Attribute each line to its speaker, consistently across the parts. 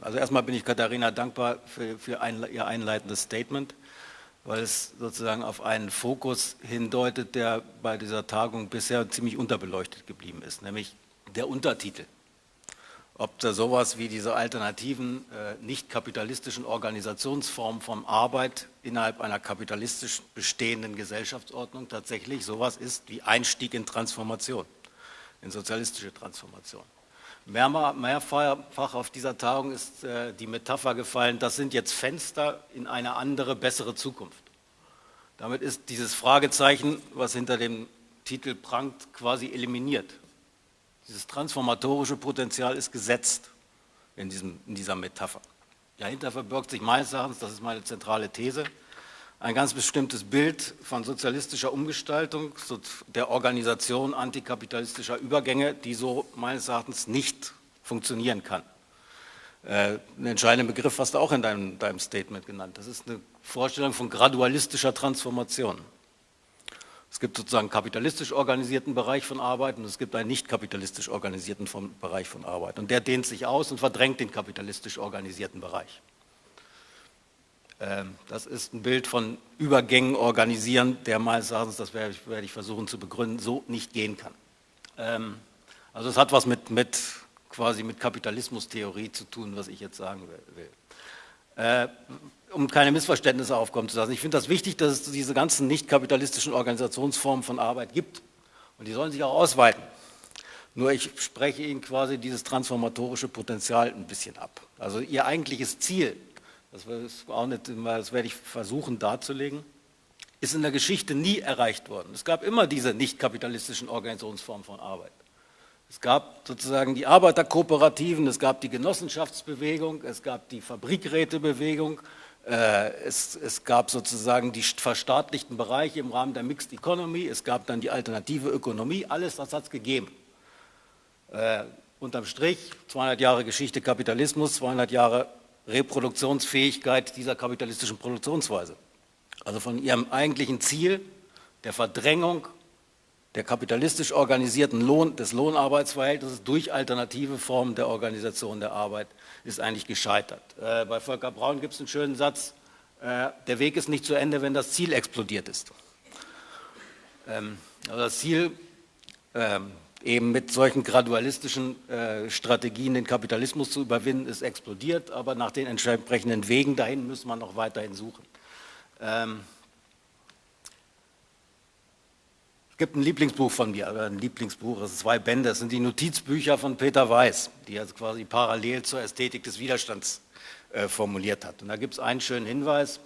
Speaker 1: treffen. Also erstmal bin ich Katharina dankbar für, für ein, ihr einleitendes Statement, weil es sozusagen auf einen Fokus hindeutet, der bei dieser Tagung bisher ziemlich unterbeleuchtet geblieben ist, nämlich der Untertitel. Ob da sowas wie diese alternativen, äh, nicht kapitalistischen Organisationsformen von Arbeit innerhalb einer kapitalistisch bestehenden Gesellschaftsordnung tatsächlich sowas ist wie Einstieg in Transformation, in sozialistische Transformation. Mehrfach auf dieser Tagung ist äh, die Metapher gefallen, das sind jetzt Fenster in eine andere, bessere Zukunft. Damit ist dieses Fragezeichen, was hinter dem Titel prangt, quasi eliminiert. Dieses transformatorische Potenzial ist gesetzt in, diesem, in dieser Metapher. Dahinter verbirgt sich meines Erachtens, das ist meine zentrale These, ein ganz bestimmtes Bild von sozialistischer Umgestaltung, der Organisation antikapitalistischer Übergänge, die so meines Erachtens nicht funktionieren kann. Äh, ein entscheidender Begriff hast du auch in deinem, deinem Statement genannt. Das ist eine Vorstellung von gradualistischer Transformation. Es gibt sozusagen einen kapitalistisch organisierten Bereich von Arbeit und es gibt einen nicht kapitalistisch organisierten Bereich von Arbeit. Und der dehnt sich aus und verdrängt den kapitalistisch organisierten Bereich. Ähm, das ist ein Bild von Übergängen organisieren, der meines Erachtens, das werde ich, werde ich, versuchen zu begründen, so nicht gehen kann. Ähm, also es hat was mit, mit quasi mit Kapitalismustheorie zu tun, was ich jetzt sagen will. Äh, um keine Missverständnisse aufkommen zu lassen. Ich finde das wichtig, dass es diese ganzen nicht kapitalistischen Organisationsformen von Arbeit gibt und die sollen sich auch ausweiten. Nur ich spreche Ihnen quasi dieses transformatorische Potenzial ein bisschen ab. Also Ihr eigentliches Ziel das, auch nicht, das werde ich versuchen darzulegen, ist in der Geschichte nie erreicht worden. Es gab immer diese nicht kapitalistischen Organisationsformen von Arbeit. Es gab sozusagen die Arbeiterkooperativen, es gab die Genossenschaftsbewegung, es gab die Fabrikrätebewegung, äh, es, es, gab sozusagen die verstaatlichten Bereiche im Rahmen der Mixed Economy, es gab dann die alternative Ökonomie, alles das hat es gegeben. Äh, unterm Strich 200 Jahre Geschichte Kapitalismus, 200 Jahre Reproduktionsfähigkeit dieser kapitalistischen Produktionsweise. Also von ihrem eigentlichen Ziel der Verdrängung der kapitalistisch organisierten Lohn, des Lohnarbeitsverhältnisses durch alternative Formen der Organisation der Arbeit ist eigentlich gescheitert. Äh, bei Volker Braun gibt es einen schönen Satz, äh, der Weg ist nicht zu Ende, wenn das Ziel explodiert ist. Ähm, also das Ziel ähm, eben mit solchen gradualistischen äh, Strategien den Kapitalismus zu überwinden, ist explodiert, aber nach den entsprechenden Wegen dahin müssen wir noch weiterhin suchen. Ähm, es gibt ein Lieblingsbuch von mir, ein Lieblingsbuch, das sind zwei Bände, das sind die Notizbücher von Peter Weiß, die also quasi parallel zur Ästhetik des Widerstands äh, formuliert hat. Und da gibt es einen schönen Hinweis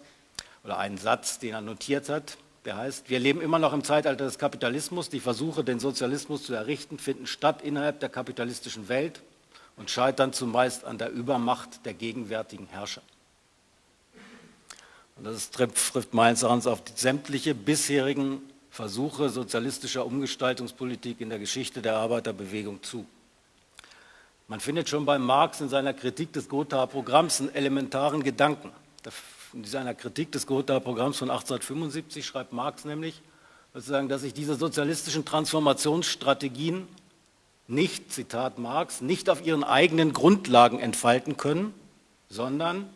Speaker 1: oder einen Satz, den er notiert hat, der heißt, wir leben immer noch im Zeitalter des Kapitalismus. Die Versuche, den Sozialismus zu errichten, finden statt innerhalb der kapitalistischen Welt und scheitern zumeist an der Übermacht der gegenwärtigen Herrscher. Und das trifft meines Erachtens auf sämtliche bisherigen Versuche sozialistischer Umgestaltungspolitik in der Geschichte der Arbeiterbewegung zu. Man findet schon bei Marx in seiner Kritik des Gothaer Programms einen elementaren Gedanken in seiner Kritik des Gothaer Programms von 1875 schreibt Marx nämlich, sozusagen, dass sich diese sozialistischen Transformationsstrategien nicht, Zitat Marx, nicht auf ihren eigenen Grundlagen entfalten können, sondern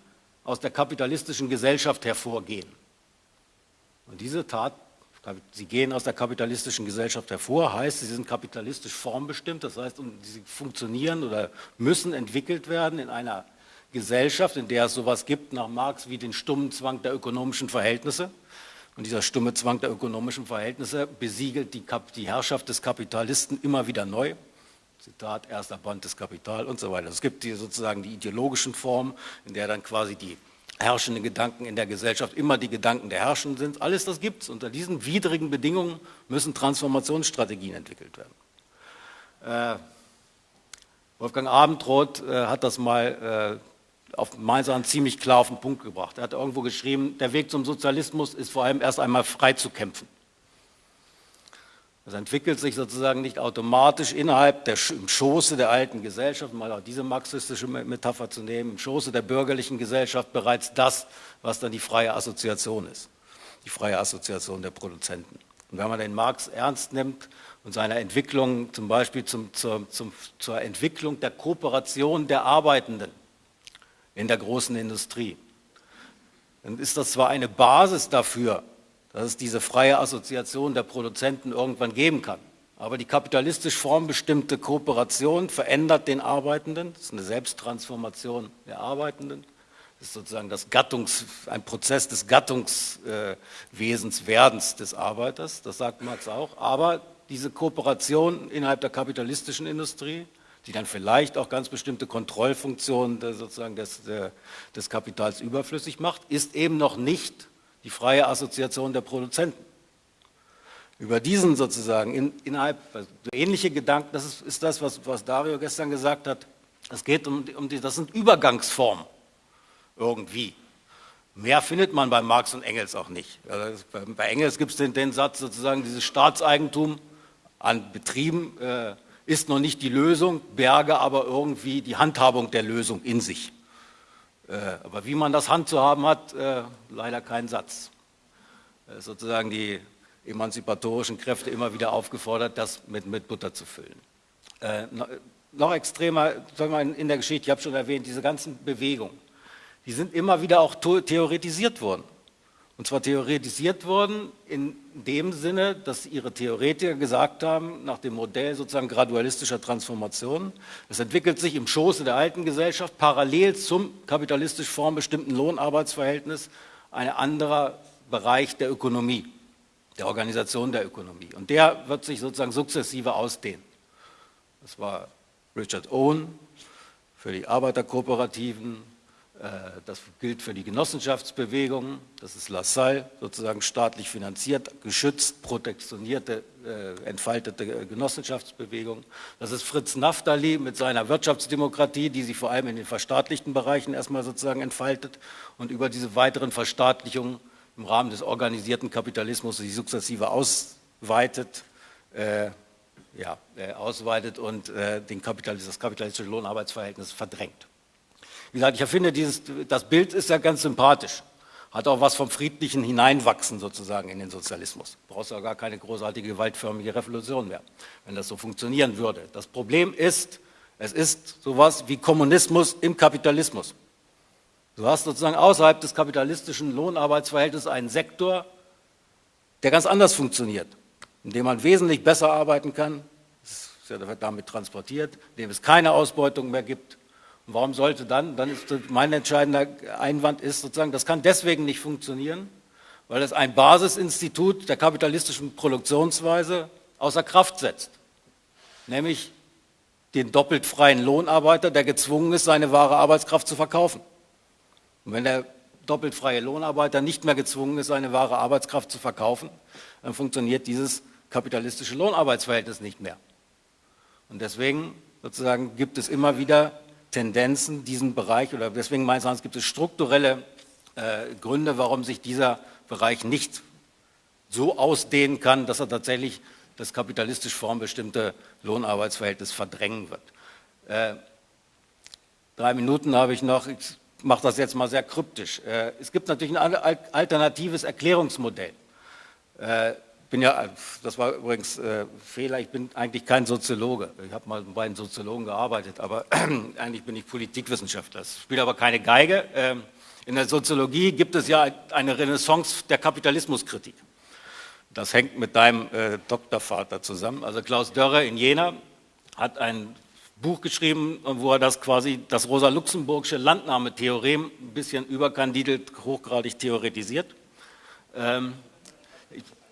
Speaker 1: aus der kapitalistischen Gesellschaft hervorgehen. Und diese Tat, sie gehen aus der kapitalistischen Gesellschaft hervor, heißt, sie sind kapitalistisch formbestimmt, das heißt, sie funktionieren oder müssen entwickelt werden in einer Gesellschaft, in der es sowas gibt nach Marx wie den stummen Zwang der ökonomischen Verhältnisse. Und dieser stumme Zwang der ökonomischen Verhältnisse besiegelt die, die Herrschaft des Kapitalisten immer wieder neu. Zitat, erster Band des Kapital und so weiter. Es gibt die, sozusagen die ideologischen Formen, in der dann quasi die herrschenden Gedanken in der Gesellschaft immer die Gedanken der Herrschenden sind. Alles das gibt es. Unter diesen widrigen Bedingungen müssen Transformationsstrategien entwickelt werden. Äh, Wolfgang Abendroth äh, hat das mal auf Mainzern ziemlich klar auf den Punkt gebracht. Er hat irgendwo geschrieben, der Weg zum Sozialismus ist vor allem erst einmal frei zu kämpfen. Das entwickelt sich sozusagen nicht automatisch innerhalb der im Schoße der alten Gesellschaft, mal auch diese marxistische Metapher zu nehmen, im Schoße der bürgerlichen Gesellschaft bereits das, was dann die freie Assoziation ist, die freie Assoziation der Produzenten. Und wenn man den Marx ernst nimmt und seine Entwicklung zum Beispiel zum, zur, zum, zur Entwicklung der Kooperation der Arbeitenden, in der großen Industrie. Dann ist das zwar eine Basis dafür, dass es diese freie Assoziation der Produzenten irgendwann geben kann, aber die kapitalistisch formbestimmte Kooperation verändert den Arbeitenden, das ist eine Selbsttransformation der Arbeitenden, das ist sozusagen das Gattungs, ein Prozess des Gattungswesenswerdens des Arbeiters, das sagt Marx auch, aber diese Kooperation innerhalb der kapitalistischen Industrie, die dann vielleicht auch ganz bestimmte Kontrollfunktionen sozusagen des, des Kapitals überflüssig macht, ist eben noch nicht die freie Assoziation der Produzenten über diesen sozusagen in, innerhalb, also ähnliche Gedanken, das ist, ist das, was, was, Dario gestern gesagt hat, es geht um, um die, das sind Übergangsformen irgendwie. Mehr findet man bei Marx und Engels auch nicht. Also bei, bei, Engels gibt es den, den, Satz sozusagen, dieses Staatseigentum an Betrieben äh, ist noch nicht die Lösung, berge aber irgendwie die Handhabung der Lösung in sich. Äh, aber wie man das handzuhaben hat, äh, leider kein Satz. Äh, sozusagen die emanzipatorischen Kräfte immer wieder aufgefordert, das mit, mit Butter zu füllen. Äh, noch extremer in der Geschichte, ich habe schon erwähnt, diese ganzen Bewegungen, die sind immer wieder auch theoretisiert worden. Und zwar theoretisiert worden in dem Sinne, dass ihre Theoretiker gesagt haben, nach dem Modell sozusagen gradualistischer Transformation, es entwickelt sich im Schoße der alten Gesellschaft parallel zum kapitalistisch formbestimmten Lohnarbeitsverhältnis ein anderer Bereich der Ökonomie der Organisation der Ökonomie. Und der wird sich sozusagen sukzessive ausdehnen. Das war Richard Owen für die Arbeiterkooperativen, das gilt für die Genossenschaftsbewegungen, das ist Lassalle, sozusagen staatlich finanziert, geschützt, protektionierte, äh, entfaltete Genossenschaftsbewegung. Das ist Fritz Naftali mit seiner Wirtschaftsdemokratie, die sich vor allem in den verstaatlichten Bereichen erstmal sozusagen entfaltet und über diese weiteren Verstaatlichungen im Rahmen des organisierten Kapitalismus sich sukzessive ausweitet, äh, ja, äh, ausweitet und äh, den Kapitalis das kapitalistische Lohnarbeitsverhältnis verdrängt. Wie gesagt, ich finde, dieses, das Bild ist ja ganz sympathisch, hat auch was vom friedlichen Hineinwachsen sozusagen in den Sozialismus. Brauchst ja gar keine großartige gewaltförmige Revolution mehr, wenn das so funktionieren würde. Das Problem ist, es ist sowas wie Kommunismus im Kapitalismus. Du hast sozusagen außerhalb des kapitalistischen Lohnarbeitsverhältnisses einen Sektor, der ganz anders funktioniert, in dem man wesentlich besser arbeiten kann, das ist ja damit transportiert, in dem es keine Ausbeutung mehr gibt. Warum sollte dann, dann ist mein entscheidender Einwand ist sozusagen, das kann deswegen nicht funktionieren, weil es ein Basisinstitut der kapitalistischen Produktionsweise außer Kraft setzt, nämlich den doppelt freien Lohnarbeiter, der gezwungen ist, seine wahre Arbeitskraft zu verkaufen. Und wenn der doppelt freie Lohnarbeiter nicht mehr gezwungen ist, seine wahre Arbeitskraft zu verkaufen, dann funktioniert dieses kapitalistische Lohnarbeitsverhältnis nicht mehr. Und deswegen sozusagen gibt es immer wieder Tendenzen, diesen Bereich, oder deswegen meines Erachtens gibt es strukturelle äh, Gründe, warum sich dieser Bereich nicht so ausdehnen kann, dass er tatsächlich das kapitalistisch formbestimmte Lohnarbeitsverhältnis verdrängen wird. Äh, drei Minuten habe ich noch. Ich mache das jetzt mal sehr kryptisch. Äh, es gibt natürlich ein alternatives Erklärungsmodell. Äh, bin ja, das war übrigens äh, Fehler, ich bin eigentlich kein Soziologe. Ich habe mal bei einem Soziologen gearbeitet, aber eigentlich bin ich Politikwissenschaftler. Das spielt aber keine Geige. Ähm, in der Soziologie gibt es ja eine Renaissance der Kapitalismuskritik. Das hängt mit deinem äh, Doktorvater zusammen. Also Klaus Dörre in Jena hat ein Buch geschrieben, wo er das quasi, das Rosa-Luxemburgische Landnahmetheorem ein bisschen überkandidelt, hochgradig theoretisiert. Ähm,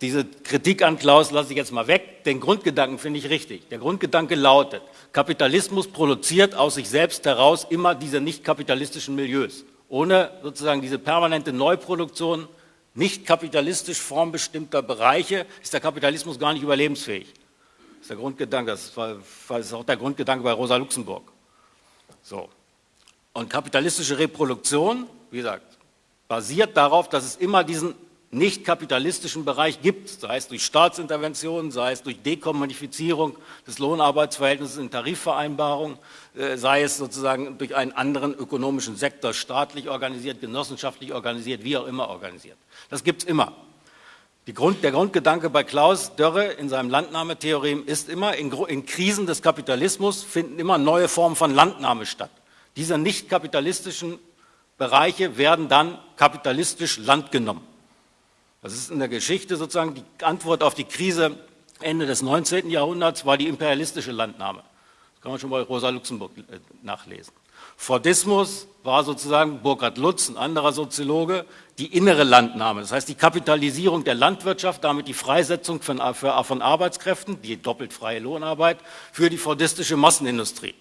Speaker 1: diese Kritik an Klaus lasse ich jetzt mal weg. Den Grundgedanken finde ich richtig. Der Grundgedanke lautet, Kapitalismus produziert aus sich selbst heraus immer diese nicht kapitalistischen Milieus. Ohne sozusagen diese permanente Neuproduktion nicht kapitalistisch formbestimmter Bereiche ist der Kapitalismus gar nicht überlebensfähig ist der Grundgedanke, das, das ist auch der Grundgedanke bei Rosa Luxemburg. So. Und kapitalistische Reproduktion, wie gesagt, basiert darauf, dass es immer diesen nicht kapitalistischen Bereich gibt, sei es durch Staatsinterventionen, sei es durch Dekommodifizierung des Lohnarbeitsverhältnisses in Tarifvereinbarungen, äh, sei es sozusagen durch einen anderen ökonomischen Sektor, staatlich organisiert, genossenschaftlich organisiert, wie auch immer organisiert. Das gibt es immer. Grund, der Grundgedanke bei Klaus Dörre in seinem Landnahmetheorem ist immer, in, in, Krisen des Kapitalismus finden immer neue Formen von Landnahme statt. Diese nicht kapitalistischen Bereiche werden dann kapitalistisch Land genommen. Das ist in der Geschichte sozusagen die Antwort auf die Krise Ende des 19. Jahrhunderts war die imperialistische Landnahme. Das kann man schon bei Rosa Luxemburg äh, nachlesen. Fordismus war sozusagen Burkhard Lutz, ein anderer Soziologe, die innere Landnahme. Das heißt die Kapitalisierung der Landwirtschaft, damit die Freisetzung von, von Arbeitskräften, die doppelt freie Lohnarbeit, für die fordistische Massenindustrie.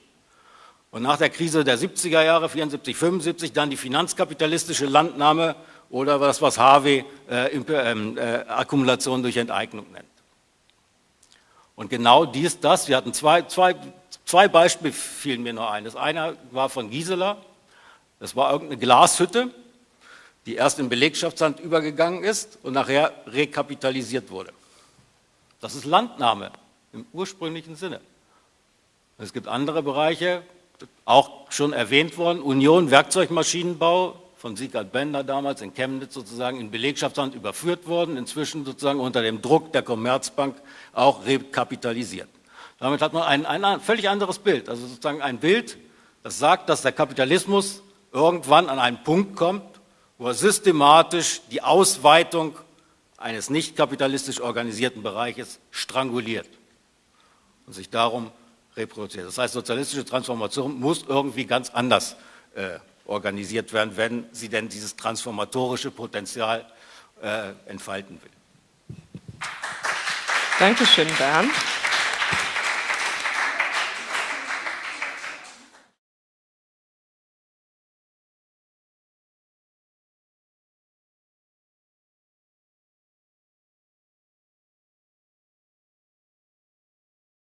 Speaker 1: Und nach der Krise der 70er Jahre, 74, 75, dann die finanzkapitalistische Landnahme oder das, was Harvey äh, ähm, äh, Akkumulation durch Enteignung nennt. Und genau dies, das, wir hatten zwei, zwei, zwei Beispiele, fielen mir nur ein. Das eine war von Gisela, das war irgendeine Glashütte, die erst in Belegschaftsland übergegangen ist und nachher rekapitalisiert wurde. Das ist Landnahme im ursprünglichen Sinne. Es gibt andere Bereiche, auch schon erwähnt worden, Union Werkzeugmaschinenbau von Sieghard Bender damals in Chemnitz sozusagen in Belegschaftsland überführt worden, inzwischen sozusagen unter dem Druck der Commerzbank auch rekapitalisiert. Damit hat man ein, ein völlig anderes Bild, also sozusagen ein Bild, das sagt, dass der Kapitalismus irgendwann an einen Punkt kommt, wo er systematisch die Ausweitung eines nicht kapitalistisch organisierten Bereiches stranguliert und sich darum reproduziert. Das heißt, sozialistische Transformation muss irgendwie ganz anders äh, organisiert werden, wenn sie denn dieses transformatorische Potenzial äh, entfalten will.
Speaker 2: Dankeschön, Bernd.